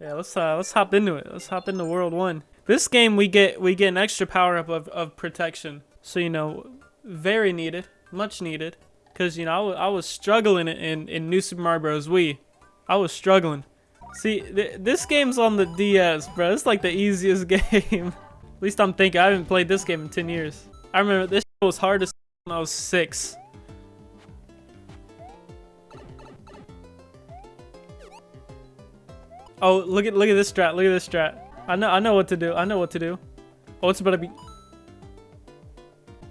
Yeah, let's uh, let's hop into it. Let's hop into World One. This game we get we get an extra power up of, of protection. So you know, very needed, much needed. Cause you know I, I was struggling in in New Super Mario Bros. Wii. I was struggling. See, th this game's on the DS, bro. It's like the easiest game. At least I'm thinking. I haven't played this game in 10 years. I remember this was hard as when I was six. Oh, look at look at this strat. Look at this strat. I know I know what to do. I know what to do. Oh, it's about to be.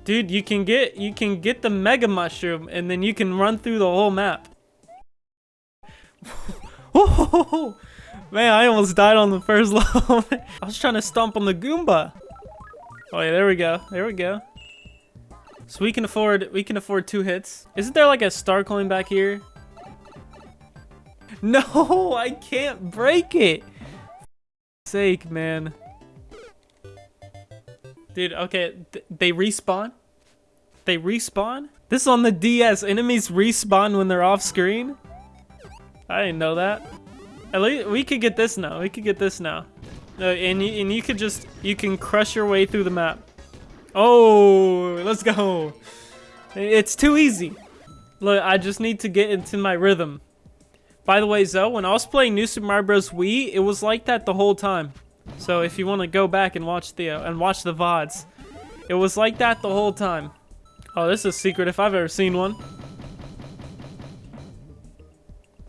Dude, you can get you can get the mega mushroom and then you can run through the whole map. oh, Man, I almost died on the first level. I was trying to stomp on the Goomba. Oh yeah, there we go. There we go. So we can afford we can afford two hits. Isn't there like a star coin back here? No, I can't break it. sake, man. Dude, okay, th they respawn? They respawn? This is on the DS. Enemies respawn when they're off screen? I didn't know that. At least we could get this now. We could get this now. Uh, and you and you could just you can crush your way through the map. Oh, let's go. It's too easy. Look, I just need to get into my rhythm. By the way, Zoe, when I was playing New Super Mario Bros. Wii, it was like that the whole time. So if you want to go back and watch the uh, and watch the VODs, it was like that the whole time. Oh, this is a secret if I've ever seen one.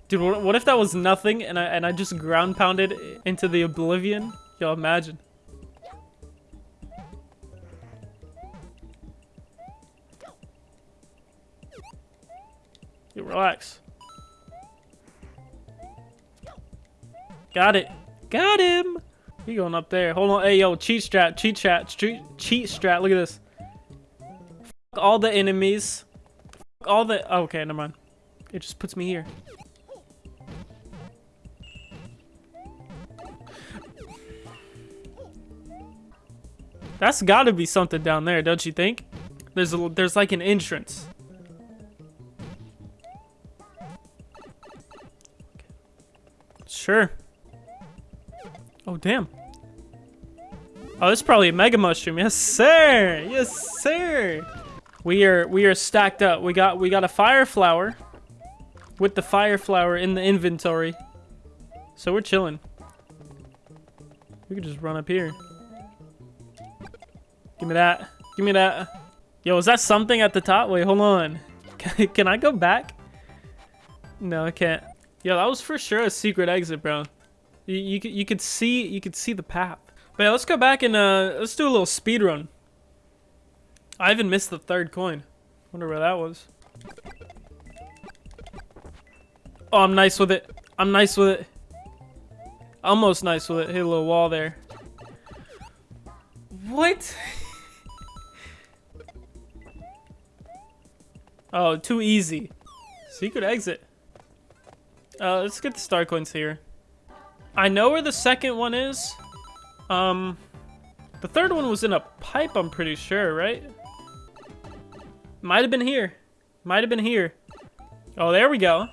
Dude, what if that was nothing and I and I just ground pounded into the oblivion? Yo, imagine. You relax. Got it. Got him. He going up there. Hold on. Hey, yo, cheat strat, cheat strat, cheat, strat. Look at this. Fuck all the enemies. Fuck all the. Oh, okay, never mind. It just puts me here. That's got to be something down there, don't you think? There's a, there's like an entrance. Sure. Oh, damn. Oh, this is probably a mega mushroom. Yes, sir. Yes, sir. We are we are stacked up. We got we got a fire flower with the fire flower in the inventory. So we're chilling. We could just run up here. Give me that. Give me that. Yo, is that something at the top? Wait, hold on. Can, can I go back? No, I can't. Yo, that was for sure a secret exit, bro. You, you, you could see you could see the path. But yeah, let's go back and uh, let's do a little speed run. I even missed the third coin. Wonder where that was. Oh, I'm nice with it. I'm nice with it. Almost nice with it. Hit a little wall there. What? Oh, too easy. Secret exit. Uh, let's get the star coins here. I know where the second one is. Um, the third one was in a pipe, I'm pretty sure, right? Might have been here. Might have been here. Oh, there we go.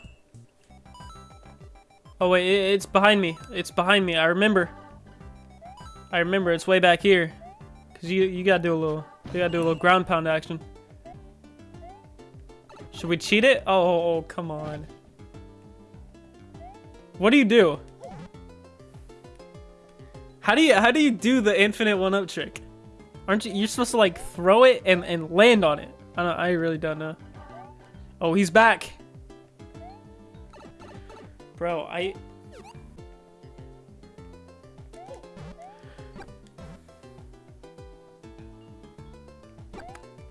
Oh, wait, it's behind me. It's behind me. I remember. I remember. It's way back here. Because you, you gotta do a little, you gotta do a little ground pound action. Should we cheat it? Oh, oh, oh, come on. What do you do? How do you how do you do the infinite one up trick? Aren't you you're supposed to like throw it and, and land on it? I don't I really don't know. Oh, he's back. Bro, I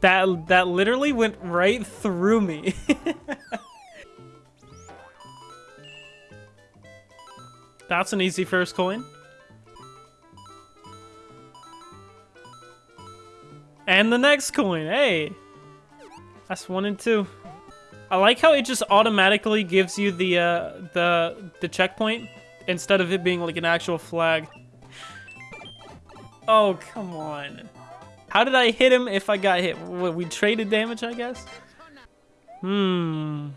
That that literally went right through me. That's an easy first coin. And the next coin, hey! That's one and two. I like how it just automatically gives you the uh, the the checkpoint instead of it being like an actual flag. Oh, come on. How did I hit him if I got hit? We traded damage, I guess? Hmm.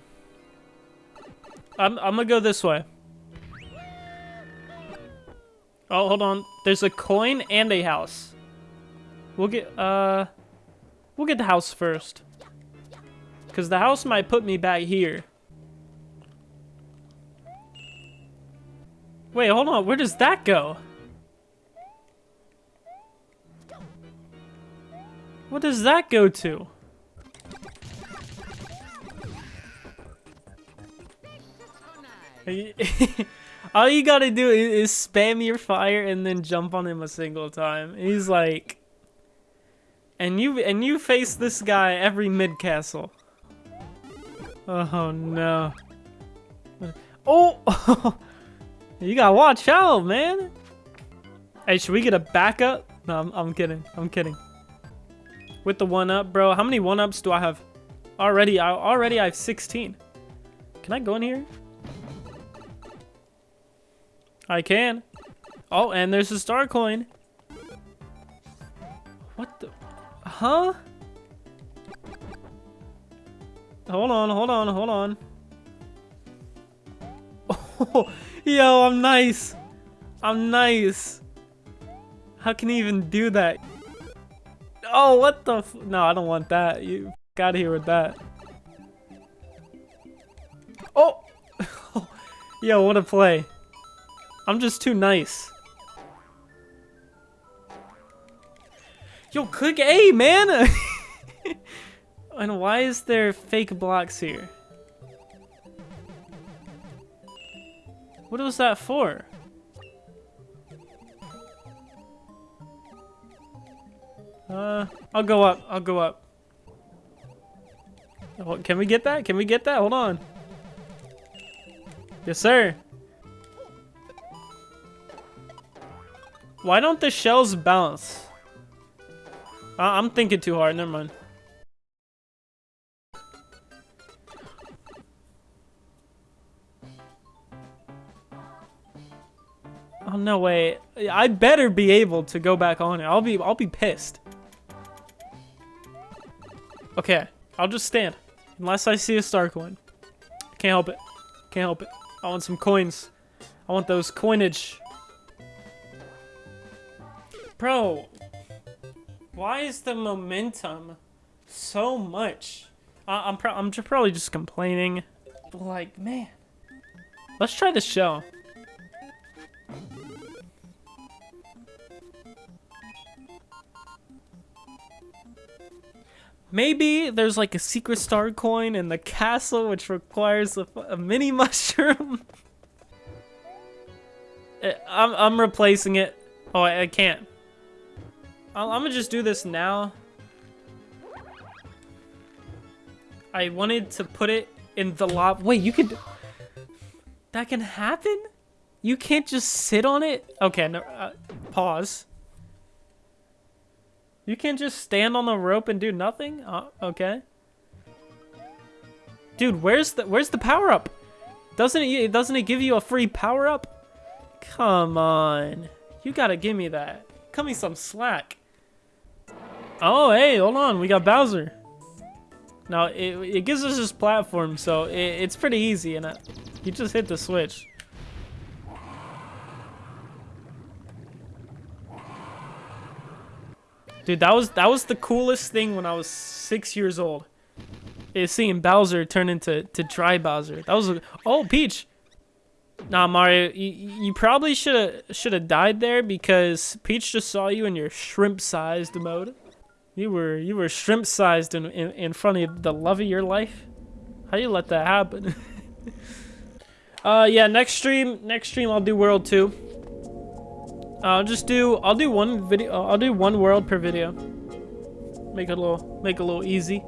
I'm, I'm gonna go this way. Oh, hold on. There's a coin and a house. We'll get, uh... We'll get the house first. Because the house might put me back here. Wait, hold on. Where does that go? What does that go to? All you gotta do is, is, spam your fire and then jump on him a single time. He's like, and you and you face this guy every mid castle. Oh no! Oh, you gotta watch out, man. Hey, should we get a backup? No, I'm, I'm kidding. I'm kidding. With the one up, bro. How many one ups do I have? Already, I already I have 16. Can I go in here? I can. Oh, and there's a star coin. What the? Huh? Hold on, hold on, hold on. Oh, yo, I'm nice. I'm nice. How can he even do that? Oh, what the No, I don't want that. You got here with that. Oh! yo, what a play. I'm just too nice. Yo, click A, man! and why is there fake blocks here? What was that for? Uh, I'll go up. I'll go up. Oh, can we get that? Can we get that? Hold on. Yes, sir. Why don't the shells bounce? I I'm thinking too hard. Never mind. Oh no way! I better be able to go back on it. I'll be I'll be pissed. Okay, I'll just stand unless I see a star coin. Can't help it. Can't help it. I want some coins. I want those coinage. Bro, why is the momentum so much? I'm, pro I'm probably just complaining. Like, man. Let's try the shell. Maybe there's like a secret star coin in the castle which requires a, a mini mushroom. Eh, I'm, I'm replacing it. Oh, I, I can't. I'm gonna just do this now. I wanted to put it in the lava. Wait, you could... That can happen? You can't just sit on it? Okay, no, uh, pause. You can't just stand on the rope and do nothing? Uh, okay. Dude, where's the where's the power up? Doesn't it doesn't it give you a free power up? Come on. You gotta give me that. Cut me some slack. Oh, hey, hold on. We got Bowser. Now, it, it gives us this platform, so it, it's pretty easy. And uh, you just hit the switch. Dude, that was that was the coolest thing when I was six years old. Is seeing Bowser turn into to Dry Bowser. That was a, oh Peach. Nah, Mario, you, you probably should have should have died there because Peach just saw you in your shrimp-sized mode. You were you were shrimp-sized in, in in front of the love of your life. How you let that happen? uh, yeah. Next stream, next stream, I'll do World Two. I'll just do I'll do one video. I'll do one world per video. Make it a little make it a little easy.